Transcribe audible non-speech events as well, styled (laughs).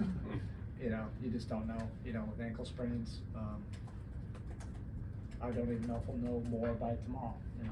(laughs) You know, you just don't know, you know, with ankle sprains, um, I don't even know if we'll know more by tomorrow, you know,